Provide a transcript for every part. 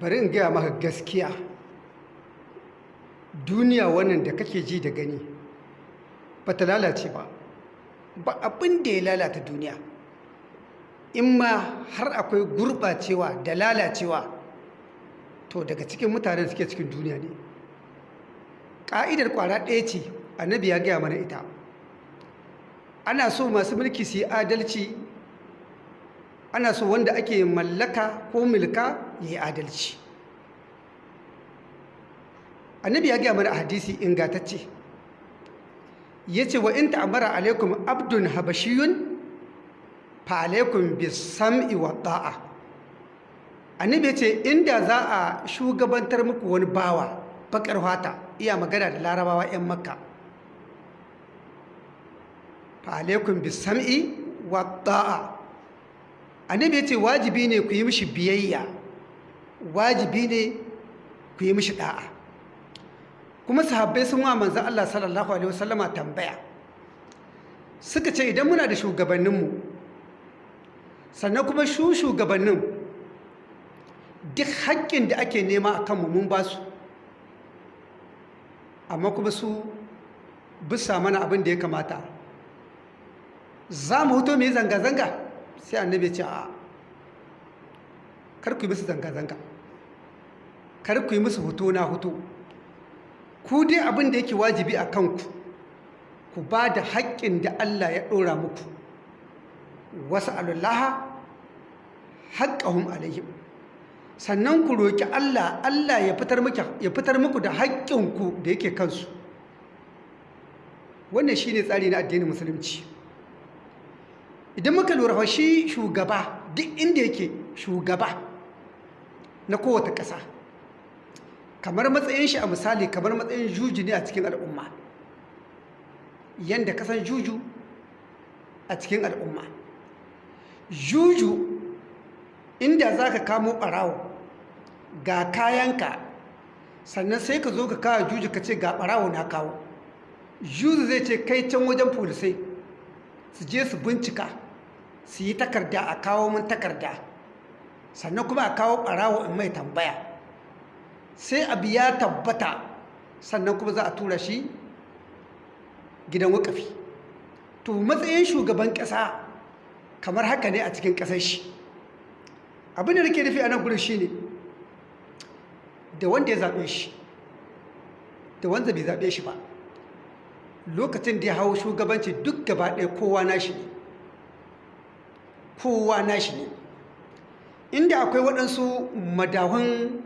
bari in gaya maka gaskiya. Duniya wannan da kake ji da gani ba ta lalace ba. Ba abin da ya lalata duniya. In ma har akwai gurɓacewa da lalacewa to daga cikin mutanen suke cikin duniya ne. Ƙa'idar ƙwara ɗaya ce annabi ya gaya mana ita. Ana so masu mulki su yi adalci. Ana so wanda ake mallaka ko milka yi adalci. Annabi ya gaya mana hadisi ingatacce ya ce wa in ta'amara alaikum abdun habashiyun fa alaikum bisam'i wa da'a annabi ya ce inda za a shugabantar muku wani bawa bakar fata iya magana da larabawa 'yan makka. Fa alaikum bisam'i wa da'a annabi ya ce wajibi ne ku yi mishi biyayya. Wajibi ne ku yi mishi da'a. Kuma sahabbai sun wa manzan Allah sallallahu alaihi wasallama tambaya. Suka ce idan muna da shugabanninmu sannan kuma shu shugabannin duk haƙƙin da ake nema a kanmu mun ba su. Amma kuma su bisa mana abin da ya kamata. Za mu huto mu yi zanga-zanga? Sai annabi ce a kar ku yi musu zanga-zanga. Kar ku yi musu hutu na hutu ku dai abin da yake wajibi a kanku ku ba da haƙƙin da Allah ya ɗora muku. Wasu alullaha haƙƙahun alayhim sannan ku roƙi Allah Allah ya fitar muku da haƙƙinku da yake kansu. Wannan shi ne tsari na addinin musulunci. Idan muka lura shi shugaba duk inda yake shugaba na kowace ƙasa. Kamar matsayin shi a misali kamar matsayin juju ne a cikin al'umma. Yadda kasan juju a cikin al'umma. Juju inda za ka kamo ɓarawo ga kayanka sannan sai ka zo ka kawo juju ka ce ga ɓarawo na kawo. Juju zai ce kai can wajen polisai su je su bincika su yi takarda a kawo min takarda. Sannan kuma a kawo ɓarawo in mai tambaya. Sai abu ya tabbata sannan kuma za a tura shi gidan wakafi. To matsayin shugaban ƙasa kamar haka ne a cikin ƙasar shi. Abin da nake nufi a nan gudun shi ne da wanda ya zaɓe shi da wanda bai zaɓe shi ba lokacin da ya hau shugabanci duk gaba ɗaya kowa nashi ne. Kowa nashi ne. Inda akwai waɗansu madahun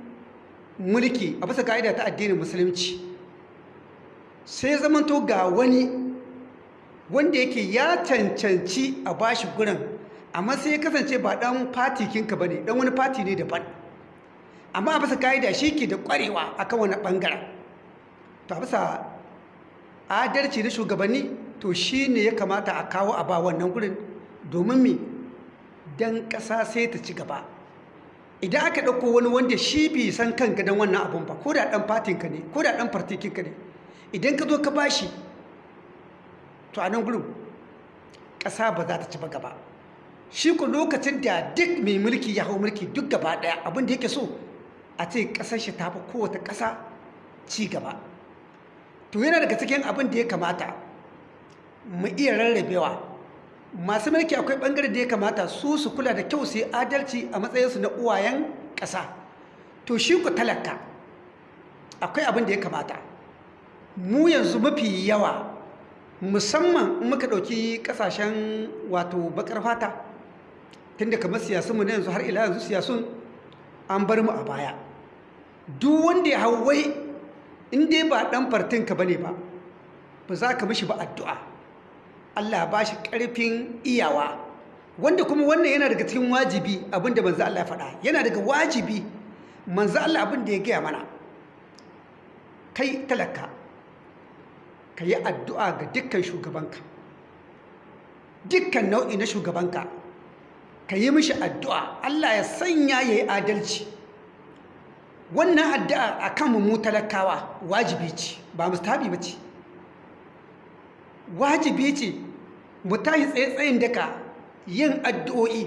mulki a bisa ka'ida ta addinin musulunci. Sai zamanto ga wani wanda yake ya cancanci a bashi gurin amma sai ya kasance ba dan fati kinka ba ne dan wani fati ne daban. Amma a bisa ka'ida shi ke da kwarewa akan wani ɓangaren to a bisa adalci na shugabanni to shi ne ya kamata a kawo a ba wannan gurin domin me? Dan ƙasa sai ta ci gaba. Idan aka ɗauko wani wanda shi bai san kan gadon wannan abun ba ko da ɗan fatinka ne ko da ɗan fartikinka ne idan ka zo ka bashi to a nan gudun ƙasa ba za ta ci ba gaba. Shi ku lokacin da duk mai mulki ya hau mulki duk gaba ɗaya abin da yake so a ce ƙasar shi ta fi kowace ƙasa ci gaba. To yana daga cikin abin da ya kamata mu iya rarrabewa. Masu mulki akwai ɓangare da ya kamata su su kula da kyau su adalci a matsayinsu na uwayen ƙasa. To shi ku talaka akwai abin da ya kamata. Mu yanzu mafi yawa musamman muka ɗauki ƙasashen wato bakar fata tun da kamar siyasunmu na yanzu har ila yanzu siyasun an bar mu a baya. Duk wanda ya hau wai in dai ba ɗan fartinka ba ne ba ba za ka mishi ba addu'a. Allah ba shi ƙarfin iyawa. Wanda kuma wannan yana daga cikin wajibi abin da manzo Allah ya faɗa. Yana daga wajibi manzo Allah abin da ya gaya mana. Kai talaka ka yi addu'a ga dukkan shugabanka. Dukkan nau'i na shugabanka ka yi mishi addu'a. Allah ya sanya ya yi adalci. Wannan addu'a a kan mu talakawa wajibi ce ba mustahabi ba ce. Wajibi ce mu tashi tsaye-tsayin daga yin addu'o'i.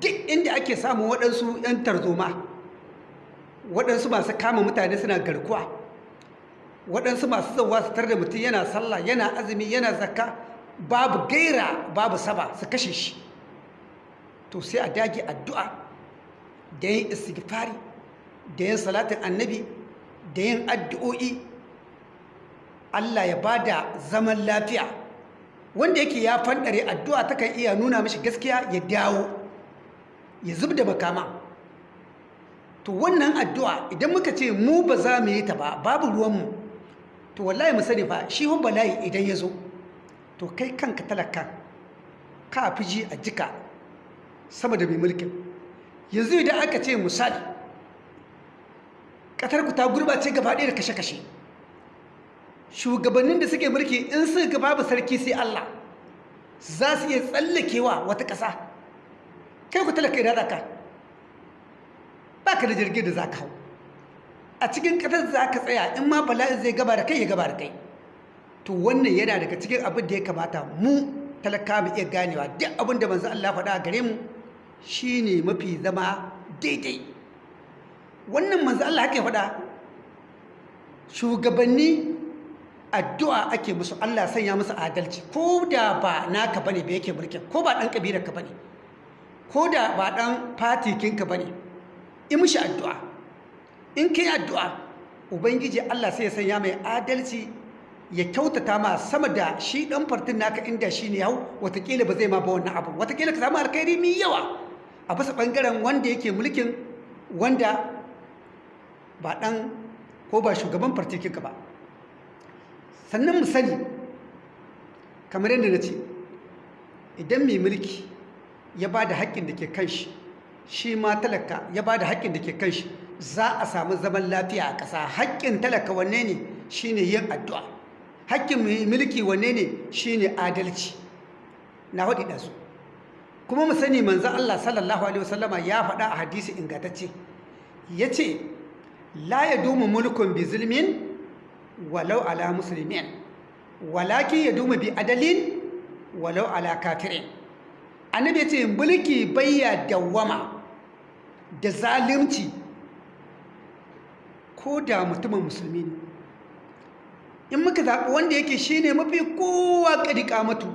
Duk inda ake samun waɗansu ‘yan tarzoma waɗansu masu kama mutane suna garkuwa waɗansu masu zauwa su da mutum yana sallah yana azumi yana zakka babu gaira babu saba su kashe shi. To sai a dage addu'a da yin istighfari da yin salatin annabi da yin addu'o'i. Allah ya ba da zaman lafiya. Wanda yake ya fanɗare addu'a takan iya nuna mashi gaskiya ya dawo ya zub da makama. To wannan addu'a idan muka ce mu ba za mu yi ta ba babu ruwanmu to wallahi mu sani fa shi hun bala'i idan ya zo to kai kanka talaka ka fi ji a jika sama da mai mulkin. Yanzu idan aka ce misali ƙatarku ta gurbace gaba ɗaya da kashe-kashe. Shugabannin da suke mulki in su ga babu sarki sai Allah za su iya tsallakewa wata ƙasa. Kai ku talaka idan zaka ba ka da jirgin da za ka hau. A cikin ƙasar za ka tsaya in ma bala'in zai gaba da kai ya gaba da kai. To wannan yana daga cikin abin da ya kamata mu talaka mu iya ganewa. Duk abin da manzo Allah faɗa gare mu shine mafi zama daidai. Wannan manzo Allah haka ya faɗa. Shugabanni addu'a ake musu Allah sanya musu adalci. Ko da ba naka ba ne ba yake mulkin ko ba dan kabilar ka ba ne ko da ba dan fatikin ka ba ne in mishi addu'a. In kai addu'a ubangiji Allah sai ya sanya mai adalci ya kyautata ma sama da shi dan fartin naka inda shi ne hau wataƙila ba zai ma ba wannan abu wataƙila ka samu alkhairi mai yawa a bisa ɓangaren wanda yake mulkin wanda ba dan ko ba shugaban fartikin ka ba. Sannan mu sani kamar yadda na ce idan mai mulki ya ba da haƙƙin da ke kan shi shi ma talaka ya ba da haƙƙin da ke kan shi za a samu zaman lafiya a ƙasa. Haƙƙin talaka wanne ne? Shi ne yin addu'a. Haƙƙin mai mulki wanne ne? Shi ne adalci. Na waɗi ɗansu kuma mu sani manzan Allah sallallahu alaihi wasallama ya faɗa a hadisi ingantacce. Ya ce la ya duma mulkun bi zulmin walau ala musulmin walakin ya duma bi adalin walau ala kafirin. Annabi ce mulki bayya dawwama da zalimci ko da mutumin musulmi ne. In muka zaɓi wanda yake shine mafi kowa ƙadi ƙamatu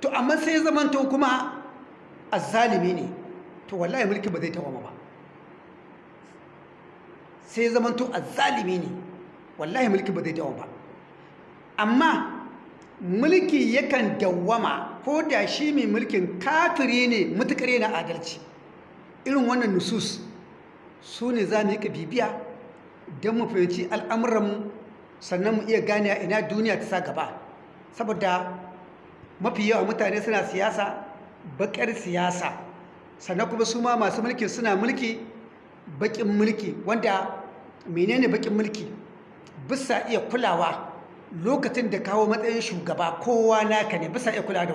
to amma sai zamanto kuma azzalimi ne to wallahi mulki ba zai dawwama ba. Sai zamanto azzalimi ne. Wallahi mulki ba zai dawo ba. Amma mulki yakan dawwama ko da shi mai mulkin kafiri ne mutukar yana adalci. Irin wannan nusus su ne za mu yi bibiya don mu fahimci al'amuranmu sannan mu iya gane ina duniya ta sa gaba. Saboda mafi yawa mutane suna siyasa bakar siyasa. Sannan kuma su ma masu mulki suna mulki bakin mulki. Wanda menene bakin mulki? Bisa iya kulawa lokacin da kawo matsayin shugaba kowa naka ne bisa iya kulawa da